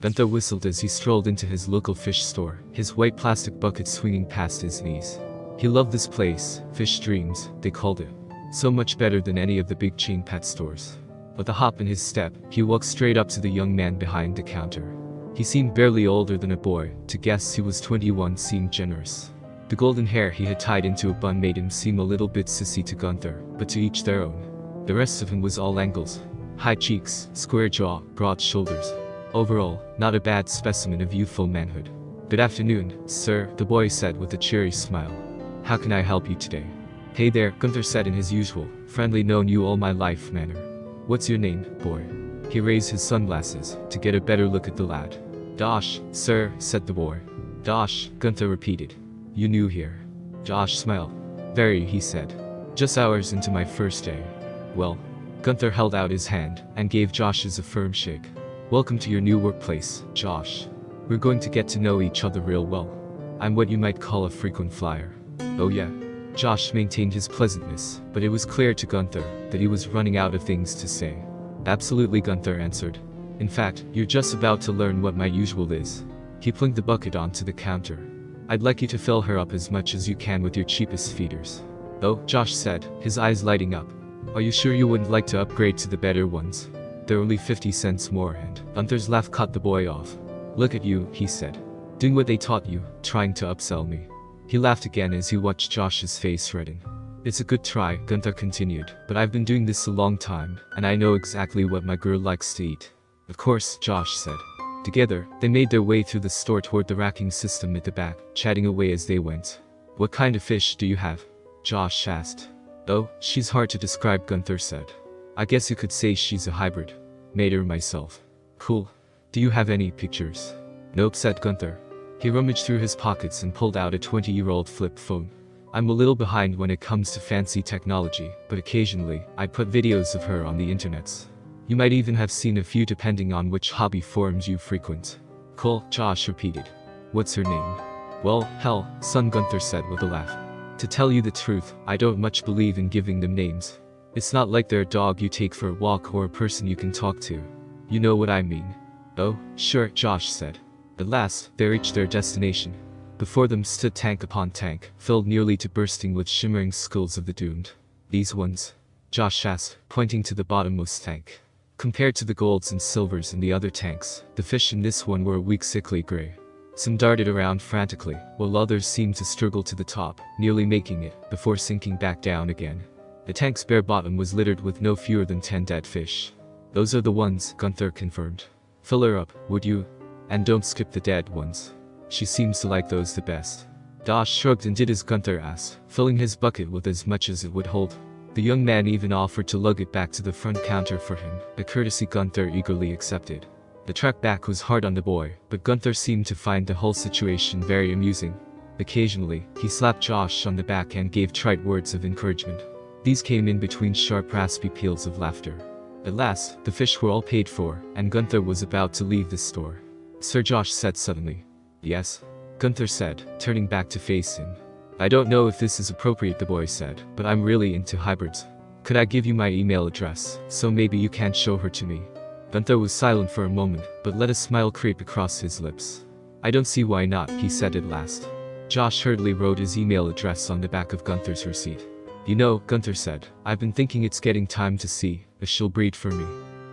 Gunther whistled as he strolled into his local fish store, his white plastic bucket swinging past his knees. He loved this place, Fish Dreams, they called it. So much better than any of the big chain pet stores. With a hop in his step, he walked straight up to the young man behind the counter. He seemed barely older than a boy, to guess he was 21 seemed generous. The golden hair he had tied into a bun made him seem a little bit sissy to Gunther, but to each their own. The rest of him was all angles. High cheeks, square jaw, broad shoulders. Overall, not a bad specimen of youthful manhood. Good afternoon, sir, the boy said with a cheery smile. How can I help you today? Hey there, Gunther said in his usual, friendly known you all my life manner. What's your name, boy? He raised his sunglasses to get a better look at the lad. Josh, sir, said the boy. Josh, Gunther repeated. You new here. Josh smiled. Very, he said. Just hours into my first day. Well, Gunther held out his hand and gave Josh's a firm shake. Welcome to your new workplace, Josh. We're going to get to know each other real well. I'm what you might call a frequent flyer. Oh yeah. Josh maintained his pleasantness, but it was clear to Gunther that he was running out of things to say. Absolutely Gunther answered. In fact, you're just about to learn what my usual is. He plinked the bucket onto the counter. I'd like you to fill her up as much as you can with your cheapest feeders. Oh, Josh said, his eyes lighting up. Are you sure you wouldn't like to upgrade to the better ones? They're only 50 cents more and Gunther's laugh cut the boy off. Look at you, he said. Doing what they taught you, trying to upsell me. He laughed again as he watched Josh's face redden. It's a good try, Gunther continued, but I've been doing this a long time, and I know exactly what my girl likes to eat. Of course, Josh said. Together, they made their way through the store toward the racking system at the back, chatting away as they went. What kind of fish do you have? Josh asked. Oh, she's hard to describe, Gunther said. I guess you could say she's a hybrid. Made her myself. Cool. Do you have any pictures? Nope, said Gunther. He rummaged through his pockets and pulled out a 20-year-old flip phone. I'm a little behind when it comes to fancy technology, but occasionally, I put videos of her on the internets. You might even have seen a few depending on which hobby forums you frequent. Cool, Josh repeated. What's her name? Well, hell, son Gunther said with a laugh. To tell you the truth, I don't much believe in giving them names. It's not like they're a dog you take for a walk or a person you can talk to. You know what I mean. Oh, sure, Josh said. At last, they reached their destination. Before them stood tank upon tank, filled nearly to bursting with shimmering skulls of the doomed. These ones? Josh asked, pointing to the bottommost tank. Compared to the golds and silvers in the other tanks, the fish in this one were a weak sickly gray. Some darted around frantically, while others seemed to struggle to the top, nearly making it, before sinking back down again. The tank's bare bottom was littered with no fewer than 10 dead fish. Those are the ones, Gunther confirmed. Fill her up, would you? And don't skip the dead ones. She seems to like those the best. Josh shrugged and did as Gunther asked, filling his bucket with as much as it would hold. The young man even offered to lug it back to the front counter for him, a courtesy Gunther eagerly accepted. The trek back was hard on the boy, but Gunther seemed to find the whole situation very amusing. Occasionally, he slapped Josh on the back and gave trite words of encouragement. These came in between sharp raspy peals of laughter. At last, the fish were all paid for, and Gunther was about to leave the store. Sir Josh said suddenly. Yes? Gunther said, turning back to face him. I don't know if this is appropriate the boy said, but I'm really into hybrids. Could I give you my email address, so maybe you can show her to me? Gunther was silent for a moment, but let a smile creep across his lips. I don't see why not, he said at last. Josh hurriedly wrote his email address on the back of Gunther's receipt. You know, Gunther said, I've been thinking it's getting time to see if she'll breed for me.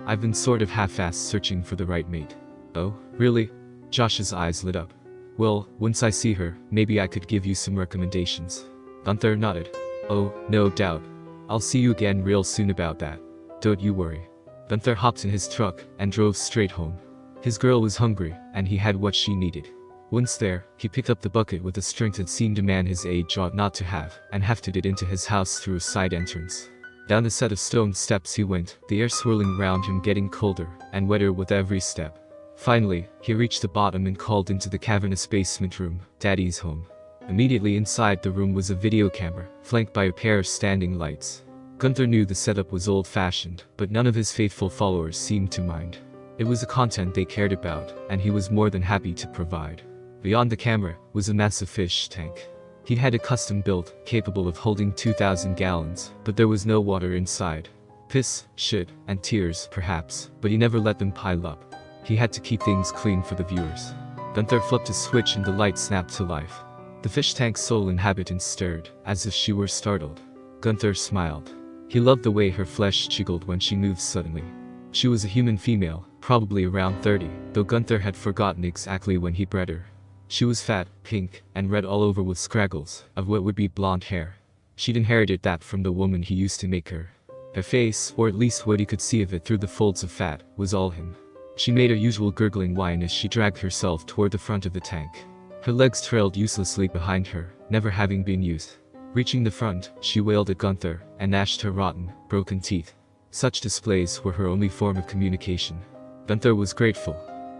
I've been sort of half-assed searching for the right mate. Oh, really? Josh's eyes lit up. Well, once I see her, maybe I could give you some recommendations. Gunther nodded. Oh, no doubt. I'll see you again real soon about that. Don't you worry. Gunther hopped in his truck and drove straight home. His girl was hungry, and he had what she needed. Once there, he picked up the bucket with a strength that seemed a man his age ought not to have, and hefted it into his house through a side entrance. Down a set of stone steps he went, the air swirling round him getting colder and wetter with every step. Finally, he reached the bottom and called into the cavernous basement room, Daddy's home. Immediately inside the room was a video camera, flanked by a pair of standing lights. Gunther knew the setup was old-fashioned, but none of his faithful followers seemed to mind. It was the content they cared about, and he was more than happy to provide. Beyond the camera was a massive fish tank. He had a custom built, capable of holding 2,000 gallons, but there was no water inside. Piss, shit, and tears, perhaps, but he never let them pile up. He had to keep things clean for the viewers. Gunther flipped a switch and the light snapped to life. The fish tank's sole inhabitant stirred, as if she were startled. Gunther smiled. He loved the way her flesh jiggled when she moved suddenly. She was a human female, probably around 30, though Gunther had forgotten exactly when he bred her. She was fat, pink, and red all over with scraggles of what would be blonde hair. She'd inherited that from the woman he used to make her. Her face, or at least what he could see of it through the folds of fat, was all him. She made her usual gurgling whine as she dragged herself toward the front of the tank. Her legs trailed uselessly behind her, never having been used. Reaching the front, she wailed at Gunther and gnashed her rotten, broken teeth. Such displays were her only form of communication. Gunther was grateful.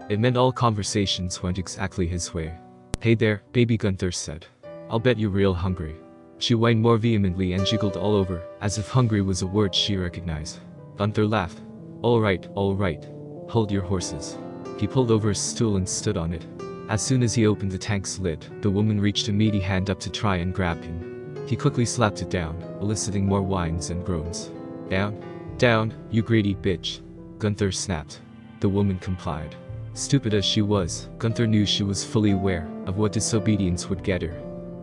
It meant all conversations went exactly his way. Hey there, baby Gunther said. I'll bet you're real hungry. She whined more vehemently and jiggled all over, as if hungry was a word she recognized. Gunther laughed. Alright, alright. Hold your horses. He pulled over his stool and stood on it. As soon as he opened the tank's lid, the woman reached a meaty hand up to try and grab him. He quickly slapped it down, eliciting more whines and groans. Down, down, you greedy bitch. Gunther snapped. The woman complied. Stupid as she was, Gunther knew she was fully aware of what disobedience would get her.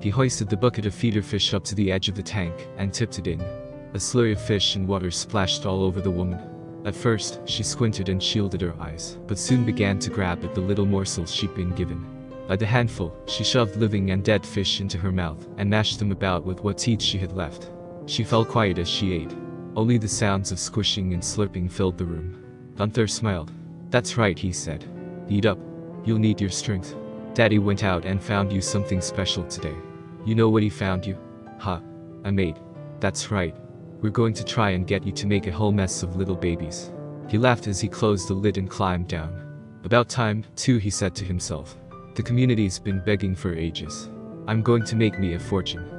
He hoisted the bucket of feeder fish up to the edge of the tank and tipped it in. A slurry of fish and water splashed all over the woman. At first, she squinted and shielded her eyes, but soon began to grab at the little morsels she'd been given. By the handful, she shoved living and dead fish into her mouth and mashed them about with what teeth she had left. She fell quiet as she ate. Only the sounds of squishing and slurping filled the room. Gunther smiled. That's right, he said. Eat up. You'll need your strength. Daddy went out and found you something special today. You know what he found you? Huh. A maid. That's right. We're going to try and get you to make a whole mess of little babies. He laughed as he closed the lid and climbed down. About time, too, he said to himself. The community's been begging for ages. I'm going to make me a fortune.